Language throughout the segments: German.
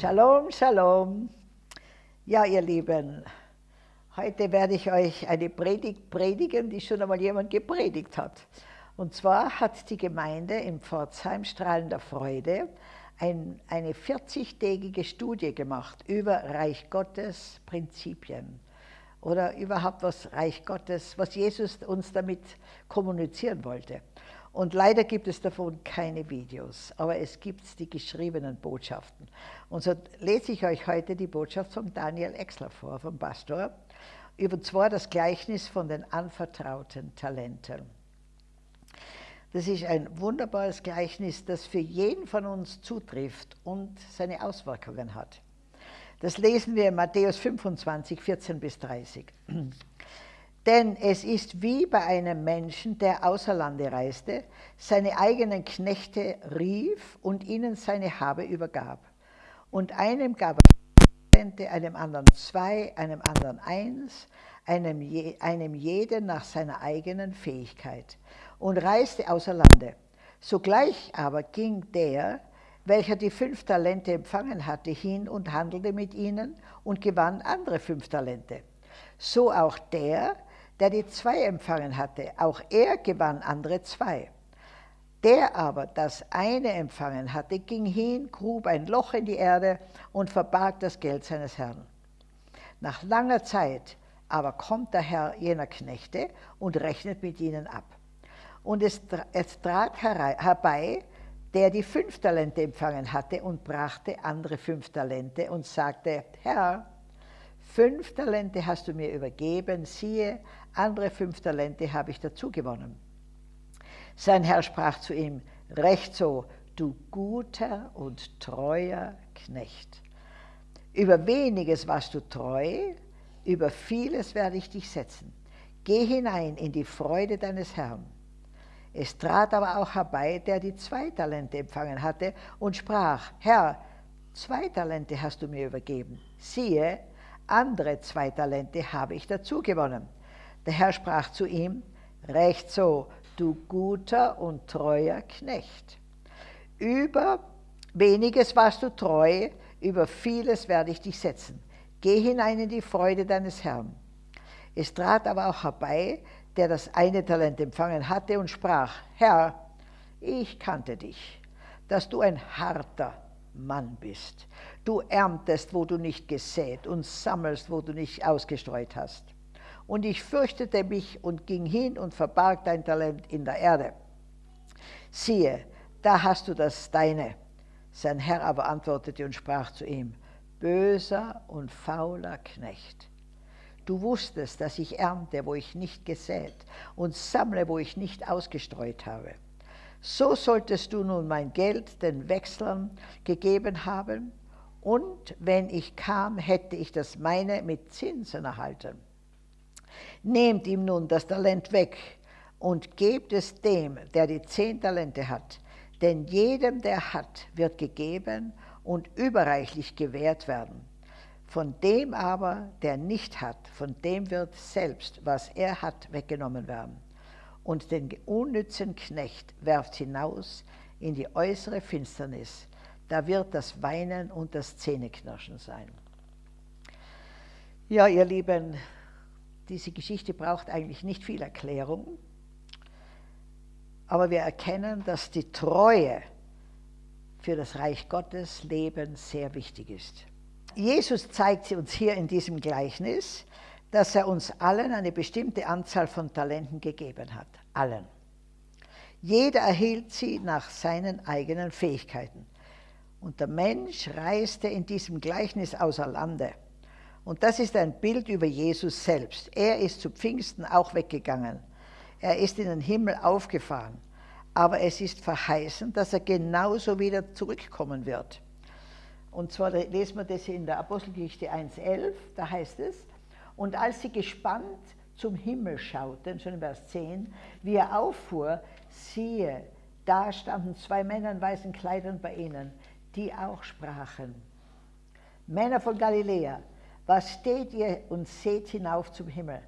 Shalom, Shalom. Ja, ihr Lieben, heute werde ich euch eine Predigt predigen, die schon einmal jemand gepredigt hat. Und zwar hat die Gemeinde im Pforzheim Strahlender Freude ein, eine 40-tägige Studie gemacht über Reich Gottes Prinzipien oder überhaupt was Reich Gottes, was Jesus uns damit kommunizieren wollte. Und leider gibt es davon keine Videos, aber es gibt die geschriebenen Botschaften. Und so lese ich euch heute die Botschaft von Daniel Exler vor, vom Pastor, über zwar das Gleichnis von den anvertrauten Talenten. Das ist ein wunderbares Gleichnis, das für jeden von uns zutrifft und seine Auswirkungen hat. Das lesen wir in Matthäus 25, 14 bis 30. Denn es ist wie bei einem Menschen, der außer Lande reiste, seine eigenen Knechte rief und ihnen seine Habe übergab. Und einem gab er einem anderen zwei, einem anderen eins, einem, je, einem jeden nach seiner eigenen Fähigkeit und reiste außer Lande. Sogleich aber ging der, welcher die fünf Talente empfangen hatte, hin und handelte mit ihnen und gewann andere fünf Talente. So auch der, der die zwei empfangen hatte, auch er gewann andere zwei. Der aber das eine empfangen hatte, ging hin, grub ein Loch in die Erde und verbarg das Geld seines Herrn. Nach langer Zeit aber kommt der Herr jener Knechte und rechnet mit ihnen ab. Und es, es trat herbei, der die fünf Talente empfangen hatte und brachte andere fünf Talente und sagte, Herr, fünf Talente hast du mir übergeben, siehe, andere fünf Talente habe ich dazu gewonnen. Sein Herr sprach zu ihm, recht so, du guter und treuer Knecht. Über weniges warst du treu, über vieles werde ich dich setzen. Geh hinein in die Freude deines Herrn. Es trat aber auch herbei, der die zwei Talente empfangen hatte und sprach, Herr, zwei Talente hast du mir übergeben. Siehe, andere zwei Talente habe ich dazu gewonnen. Der Herr sprach zu ihm, recht so, du guter und treuer Knecht. Über weniges warst du treu, über vieles werde ich dich setzen. Geh hinein in die Freude deines Herrn. Es trat aber auch herbei, der das eine Talent empfangen hatte und sprach, Herr, ich kannte dich, dass du ein harter Mann bist. Du erntest, wo du nicht gesät und sammelst, wo du nicht ausgestreut hast. Und ich fürchtete mich und ging hin und verbarg dein Talent in der Erde. Siehe, da hast du das deine. Sein Herr aber antwortete und sprach zu ihm, böser und fauler Knecht. Du wusstest, dass ich ernte, wo ich nicht gesät, und sammle, wo ich nicht ausgestreut habe. So solltest du nun mein Geld den Wechslern gegeben haben, und wenn ich kam, hätte ich das meine mit Zinsen erhalten. Nehmt ihm nun das Talent weg und gebt es dem, der die zehn Talente hat. Denn jedem, der hat, wird gegeben und überreichlich gewährt werden. Von dem aber, der nicht hat, von dem wird selbst, was er hat, weggenommen werden. Und den unnützen Knecht werft hinaus in die äußere Finsternis. Da wird das Weinen und das Zähneknirschen sein. Ja, ihr Lieben, diese Geschichte braucht eigentlich nicht viel Erklärung, aber wir erkennen, dass die Treue für das Reich Gottes Leben sehr wichtig ist. Jesus zeigt uns hier in diesem Gleichnis, dass er uns allen eine bestimmte Anzahl von Talenten gegeben hat. Allen. Jeder erhielt sie nach seinen eigenen Fähigkeiten. Und der Mensch reiste in diesem Gleichnis außer Lande. Und das ist ein Bild über Jesus selbst. Er ist zu Pfingsten auch weggegangen. Er ist in den Himmel aufgefahren. Aber es ist verheißen, dass er genauso wieder zurückkommen wird. Und zwar lesen wir das in der Apostelgeschichte 1,11, da heißt es, und als sie gespannt zum Himmel schauten, schon in Vers 10, wie er auffuhr, siehe, da standen zwei Männer in weißen Kleidern bei ihnen, die auch sprachen. Männer von Galiläa, was steht ihr und seht hinauf zum Himmel?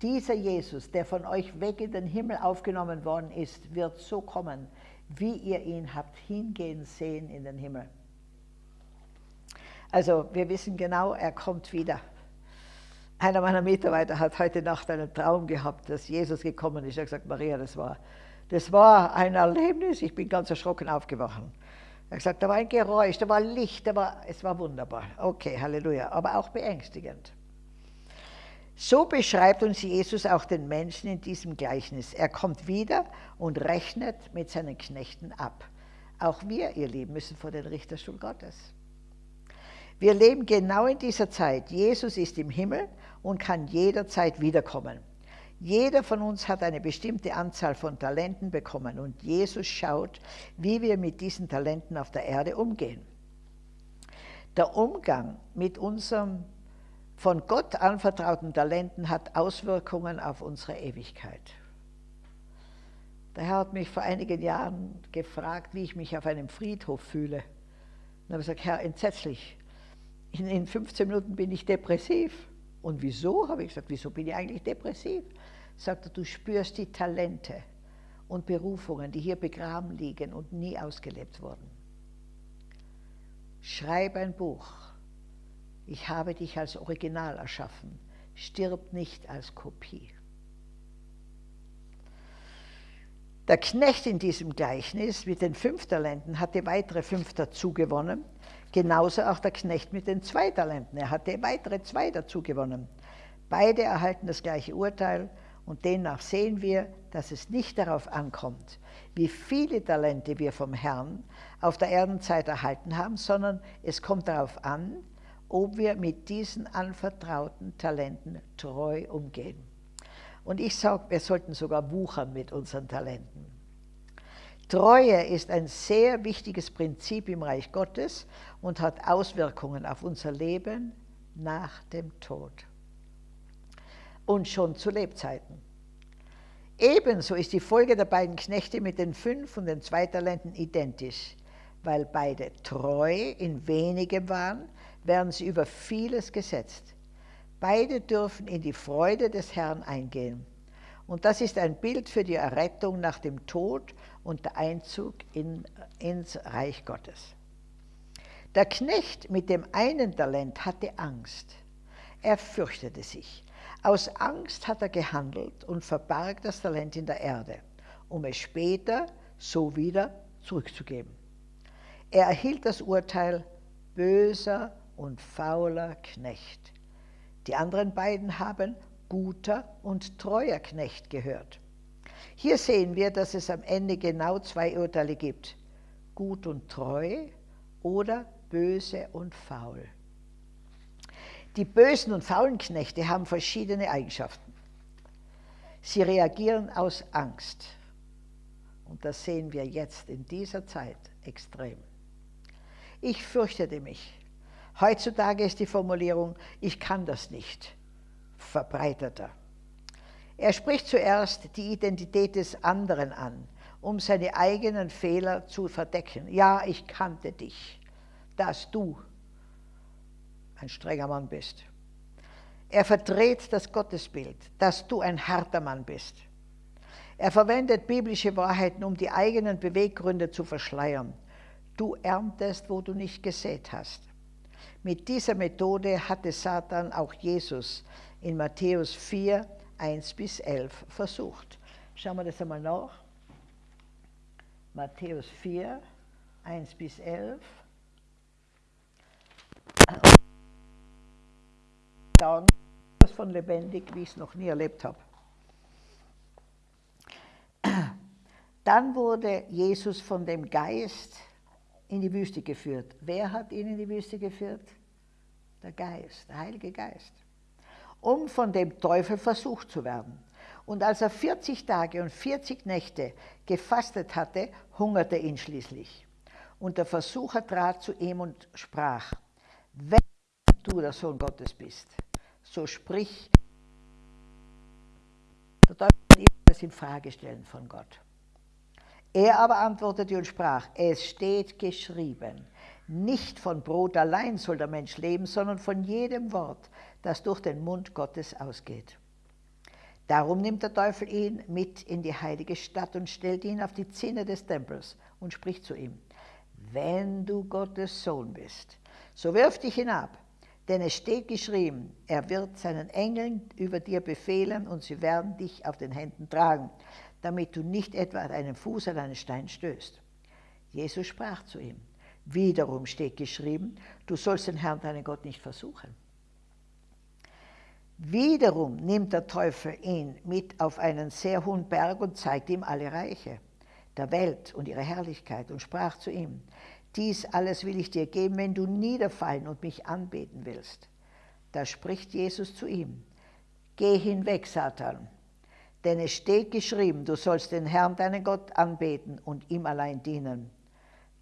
Dieser Jesus, der von euch weg in den Himmel aufgenommen worden ist, wird so kommen, wie ihr ihn habt hingehen sehen in den Himmel. Also wir wissen genau, er kommt wieder. Einer meiner Mitarbeiter hat heute Nacht einen Traum gehabt, dass Jesus gekommen ist. Er hat gesagt, Maria, das war, das war ein Erlebnis. Ich bin ganz erschrocken aufgewacht. Er hat gesagt, da war ein Geräusch, da war Licht, da war, es war wunderbar. Okay, Halleluja, aber auch beängstigend. So beschreibt uns Jesus auch den Menschen in diesem Gleichnis. Er kommt wieder und rechnet mit seinen Knechten ab. Auch wir, ihr Lieben, müssen vor den Richterstuhl Gottes. Wir leben genau in dieser Zeit. Jesus ist im Himmel und kann jederzeit wiederkommen. Jeder von uns hat eine bestimmte Anzahl von Talenten bekommen und Jesus schaut, wie wir mit diesen Talenten auf der Erde umgehen. Der Umgang mit unserem von Gott anvertrauten Talenten hat Auswirkungen auf unsere Ewigkeit. Der Herr hat mich vor einigen Jahren gefragt, wie ich mich auf einem Friedhof fühle. Und habe gesagt, Herr, entsetzlich. In, in 15 Minuten bin ich depressiv. Und wieso? Habe ich gesagt, wieso bin ich eigentlich depressiv? Sagt er, du spürst die Talente und Berufungen, die hier begraben liegen und nie ausgelebt wurden. Schreib ein Buch ich habe dich als Original erschaffen, stirb nicht als Kopie. Der Knecht in diesem Gleichnis mit den fünf Talenten hatte weitere fünf dazu gewonnen, genauso auch der Knecht mit den zwei Talenten. Er hatte weitere zwei dazu gewonnen. Beide erhalten das gleiche Urteil und demnach sehen wir, dass es nicht darauf ankommt, wie viele Talente wir vom Herrn auf der Erdenzeit erhalten haben, sondern es kommt darauf an, ob wir mit diesen anvertrauten Talenten treu umgehen. Und ich sage, wir sollten sogar wuchern mit unseren Talenten. Treue ist ein sehr wichtiges Prinzip im Reich Gottes und hat Auswirkungen auf unser Leben nach dem Tod. Und schon zu Lebzeiten. Ebenso ist die Folge der beiden Knechte mit den fünf und den zwei Talenten identisch, weil beide treu in wenigem waren, werden sie über vieles gesetzt. Beide dürfen in die Freude des Herrn eingehen. Und das ist ein Bild für die Errettung nach dem Tod und der Einzug in, ins Reich Gottes. Der Knecht mit dem einen Talent hatte Angst. Er fürchtete sich. Aus Angst hat er gehandelt und verbarg das Talent in der Erde, um es später so wieder zurückzugeben. Er erhielt das Urteil böser und fauler Knecht. Die anderen beiden haben guter und treuer Knecht gehört. Hier sehen wir, dass es am Ende genau zwei Urteile gibt. Gut und treu oder böse und faul. Die bösen und faulen Knechte haben verschiedene Eigenschaften. Sie reagieren aus Angst. Und das sehen wir jetzt in dieser Zeit extrem. Ich fürchtete mich. Heutzutage ist die Formulierung, ich kann das nicht, verbreiteter. Er spricht zuerst die Identität des anderen an, um seine eigenen Fehler zu verdecken. Ja, ich kannte dich, dass du ein strenger Mann bist. Er verdreht das Gottesbild, dass du ein harter Mann bist. Er verwendet biblische Wahrheiten, um die eigenen Beweggründe zu verschleiern. Du erntest, wo du nicht gesät hast. Mit dieser Methode hatte Satan auch Jesus in Matthäus 4, 1 bis 11 versucht. Schauen wir das einmal nach. Matthäus 4, 1 bis 11. Dann das von lebendig, wie ich es noch nie erlebt habe. Dann wurde Jesus von dem Geist in die Wüste geführt. Wer hat ihn in die Wüste geführt? Der Geist, der Heilige Geist. Um von dem Teufel versucht zu werden. Und als er 40 Tage und 40 Nächte gefastet hatte, hungerte ihn schließlich. Und der Versucher trat zu ihm und sprach, wenn du der Sohn Gottes bist, so sprich. Der Teufel wird ihm das in Frage stellen von Gott. Er aber antwortete und sprach, es steht geschrieben, nicht von Brot allein soll der Mensch leben, sondern von jedem Wort, das durch den Mund Gottes ausgeht. Darum nimmt der Teufel ihn mit in die heilige Stadt und stellt ihn auf die Zinne des Tempels und spricht zu ihm, wenn du Gottes Sohn bist, So wirf dich hinab, denn es steht geschrieben, er wird seinen Engeln über dir befehlen und sie werden dich auf den Händen tragen, damit du nicht etwa deinen Fuß an einen Stein stößt. Jesus sprach zu ihm, wiederum steht geschrieben, du sollst den Herrn, deinen Gott, nicht versuchen. Wiederum nimmt der Teufel ihn mit auf einen sehr hohen Berg und zeigt ihm alle Reiche der Welt und ihre Herrlichkeit und sprach zu ihm, dies alles will ich dir geben, wenn du niederfallen und mich anbeten willst. Da spricht Jesus zu ihm, geh hinweg, Satan, denn es steht geschrieben, du sollst den Herrn, deinen Gott, anbeten und ihm allein dienen.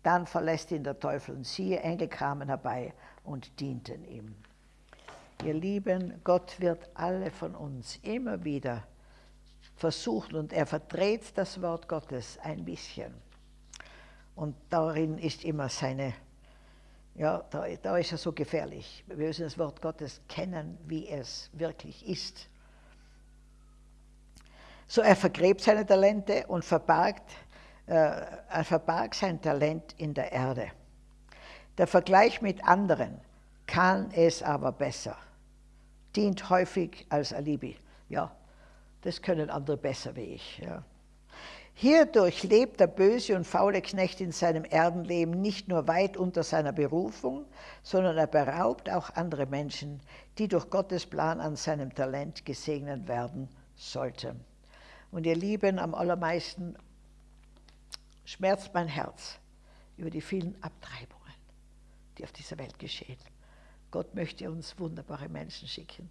Dann verlässt ihn der Teufel und siehe, Engel kamen herbei und dienten ihm. Ihr Lieben, Gott wird alle von uns immer wieder versuchen und er verdreht das Wort Gottes ein bisschen. Und darin ist immer seine, ja, da, da ist er so gefährlich. Wir müssen das Wort Gottes kennen, wie es wirklich ist. So er vergräbt seine Talente und verbargt, er verbarg sein Talent in der Erde. Der Vergleich mit anderen kann es aber besser dient häufig als Alibi. Ja, das können andere besser wie ich. Ja. Hierdurch lebt der böse und faule Knecht in seinem Erdenleben nicht nur weit unter seiner Berufung, sondern er beraubt auch andere Menschen, die durch Gottes Plan an seinem Talent gesegnet werden sollten. Und ihr Lieben, am allermeisten schmerzt mein Herz über die vielen Abtreibungen, die auf dieser Welt geschehen. Gott möchte uns wunderbare Menschen schicken,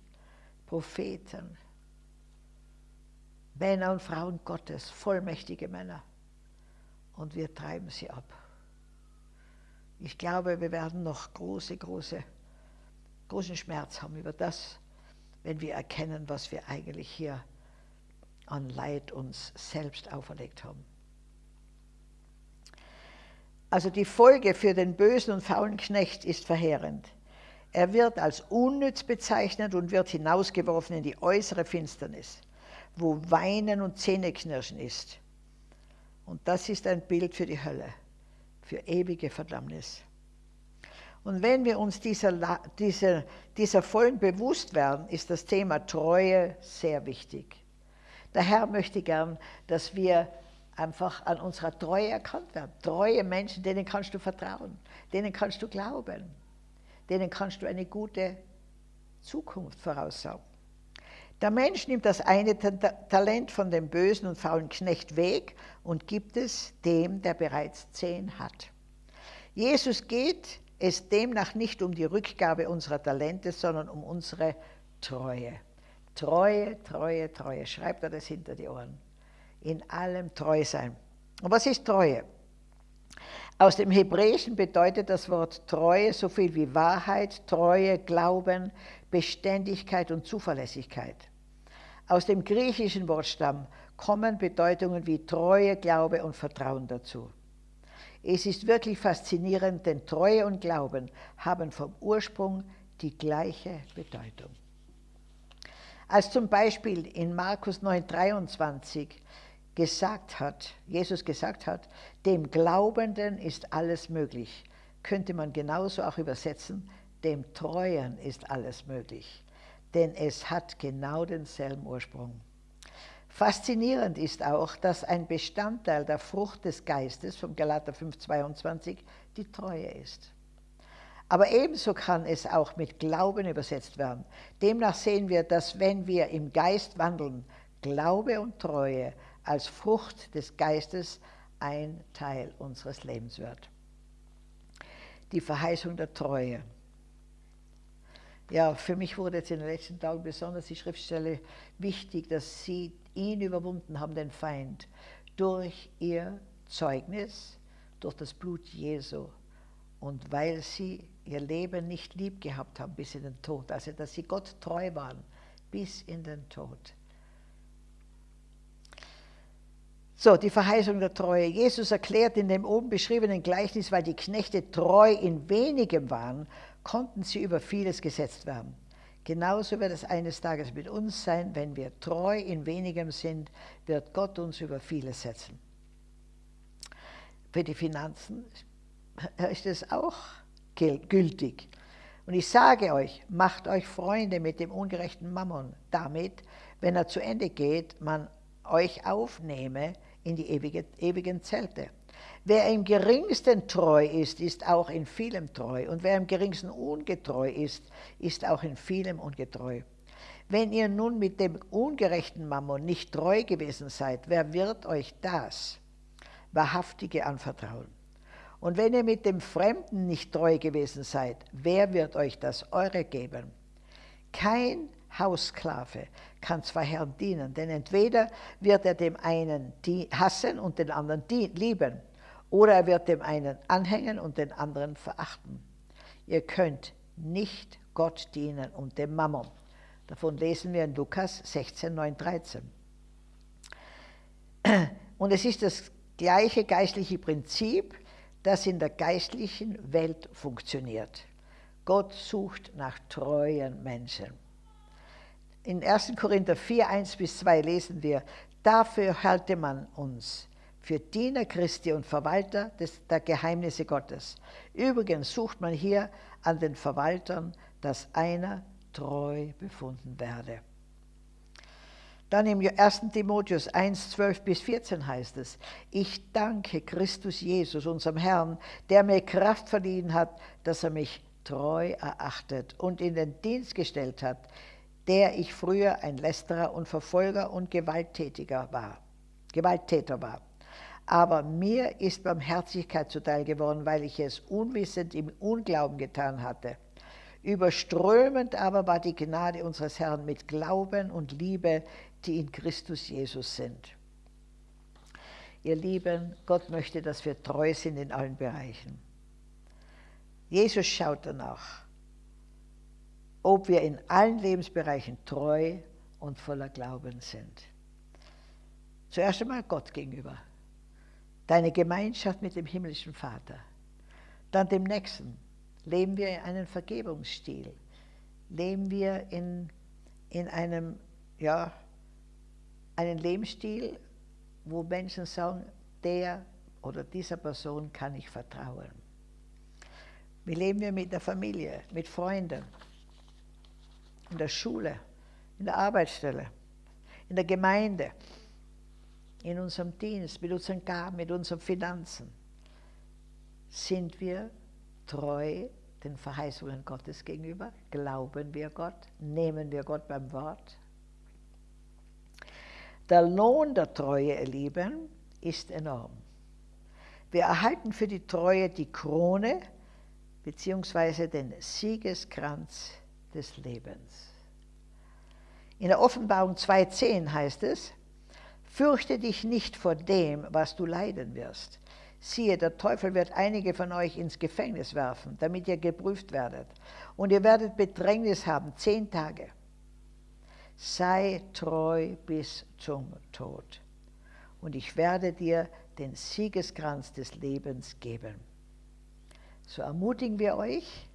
Propheten, Männer und Frauen Gottes, vollmächtige Männer. Und wir treiben sie ab. Ich glaube, wir werden noch große, große, großen Schmerz haben über das, wenn wir erkennen, was wir eigentlich hier an Leid uns selbst auferlegt haben. Also die Folge für den bösen und faulen Knecht ist verheerend. Er wird als unnütz bezeichnet und wird hinausgeworfen in die äußere Finsternis, wo Weinen und Zähneknirschen ist. Und das ist ein Bild für die Hölle, für ewige Verdammnis. Und wenn wir uns dieser, dieser, dieser vollen bewusst werden, ist das Thema Treue sehr wichtig. Der Herr möchte gern, dass wir einfach an unserer Treue erkannt werden. Treue Menschen, denen kannst du vertrauen, denen kannst du glauben denen kannst du eine gute Zukunft voraussagen. Der Mensch nimmt das eine Talent von dem bösen und faulen Knecht weg und gibt es dem, der bereits zehn hat. Jesus geht es demnach nicht um die Rückgabe unserer Talente, sondern um unsere Treue. Treue, Treue, Treue. Schreibt er das hinter die Ohren. In allem treu sein. Und was ist Treue? Aus dem Hebräischen bedeutet das Wort Treue so viel wie Wahrheit, Treue, Glauben, Beständigkeit und Zuverlässigkeit. Aus dem griechischen Wortstamm kommen Bedeutungen wie Treue, Glaube und Vertrauen dazu. Es ist wirklich faszinierend, denn Treue und Glauben haben vom Ursprung die gleiche Bedeutung. Als zum Beispiel in Markus 9,23 gesagt hat, Jesus gesagt hat, dem Glaubenden ist alles möglich, könnte man genauso auch übersetzen, dem Treuen ist alles möglich, denn es hat genau denselben Ursprung. Faszinierend ist auch, dass ein Bestandteil der Frucht des Geistes vom Galater 5,22 die Treue ist. Aber ebenso kann es auch mit Glauben übersetzt werden. Demnach sehen wir, dass wenn wir im Geist wandeln, Glaube und Treue als Frucht des Geistes ein Teil unseres Lebens wird. Die Verheißung der Treue. Ja, für mich wurde jetzt in den letzten Tagen besonders die Schriftstelle wichtig, dass sie ihn überwunden haben, den Feind, durch ihr Zeugnis, durch das Blut Jesu und weil sie ihr Leben nicht lieb gehabt haben bis in den Tod, also dass sie Gott treu waren bis in den Tod. So, die Verheißung der Treue. Jesus erklärt in dem oben beschriebenen Gleichnis, weil die Knechte treu in wenigem waren, konnten sie über vieles gesetzt werden. Genauso wird es eines Tages mit uns sein, wenn wir treu in wenigem sind, wird Gott uns über vieles setzen. Für die Finanzen ist es auch gültig. Und ich sage euch, macht euch Freunde mit dem ungerechten Mammon, damit, wenn er zu Ende geht, man euch aufnehme in die ewige, ewigen Zelte. Wer im geringsten treu ist, ist auch in vielem treu. Und wer im geringsten ungetreu ist, ist auch in vielem ungetreu. Wenn ihr nun mit dem ungerechten Mammon nicht treu gewesen seid, wer wird euch das Wahrhaftige anvertrauen? Und wenn ihr mit dem Fremden nicht treu gewesen seid, wer wird euch das Eure geben? Kein Haussklave kann zwei Herren dienen, denn entweder wird er dem einen hassen und den anderen lieben, oder er wird dem einen anhängen und den anderen verachten. Ihr könnt nicht Gott dienen und dem Mammon. Davon lesen wir in Lukas 16, 9, 13. Und es ist das gleiche geistliche Prinzip, das in der geistlichen Welt funktioniert. Gott sucht nach treuen Menschen. In 1. Korinther 4, 1 bis 2 lesen wir, dafür halte man uns für Diener Christi und Verwalter des, der Geheimnisse Gottes. Übrigens sucht man hier an den Verwaltern, dass einer treu befunden werde. Dann im 1. Timotheus 1, 12 bis 14 heißt es, ich danke Christus Jesus, unserem Herrn, der mir Kraft verliehen hat, dass er mich treu erachtet und in den Dienst gestellt hat, der ich früher ein Lästerer und Verfolger und Gewalttätiger war, Gewalttäter war. Aber mir ist Barmherzigkeit zuteil geworden, weil ich es unwissend im Unglauben getan hatte. Überströmend aber war die Gnade unseres Herrn mit Glauben und Liebe, die in Christus Jesus sind. Ihr Lieben, Gott möchte, dass wir treu sind in allen Bereichen. Jesus schaut danach, ob wir in allen Lebensbereichen treu und voller Glauben sind. Zuerst einmal Gott gegenüber, deine Gemeinschaft mit dem himmlischen Vater, dann dem Nächsten. Leben wir in einem Vergebungsstil? Leben wir in, in einem, ja, einen Lebensstil, wo Menschen sagen, der oder dieser Person kann ich vertrauen. Wie leben wir mit der Familie, mit Freunden, in der Schule, in der Arbeitsstelle, in der Gemeinde, in unserem Dienst, mit unseren Gaben, mit unseren Finanzen. Sind wir treu den Verheißungen Gottes gegenüber? Glauben wir Gott? Nehmen wir Gott beim Wort? Der Lohn der Treue, ihr Lieben, ist enorm. Wir erhalten für die Treue die Krone bzw. den Siegeskranz des Lebens. In der Offenbarung 2.10 heißt es, Fürchte dich nicht vor dem, was du leiden wirst. Siehe, der Teufel wird einige von euch ins Gefängnis werfen, damit ihr geprüft werdet. Und ihr werdet Bedrängnis haben, zehn Tage sei treu bis zum Tod. Und ich werde dir den Siegeskranz des Lebens geben. So ermutigen wir euch,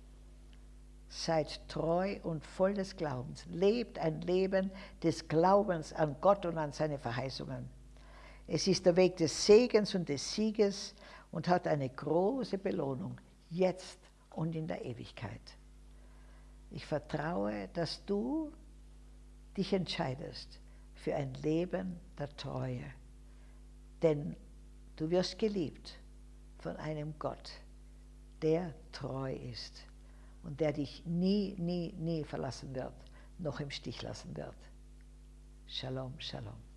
seid treu und voll des Glaubens. Lebt ein Leben des Glaubens an Gott und an seine Verheißungen. Es ist der Weg des Segens und des Sieges und hat eine große Belohnung, jetzt und in der Ewigkeit. Ich vertraue, dass du dich entscheidest für ein Leben der Treue. Denn du wirst geliebt von einem Gott, der treu ist und der dich nie, nie, nie verlassen wird, noch im Stich lassen wird. Shalom, Shalom.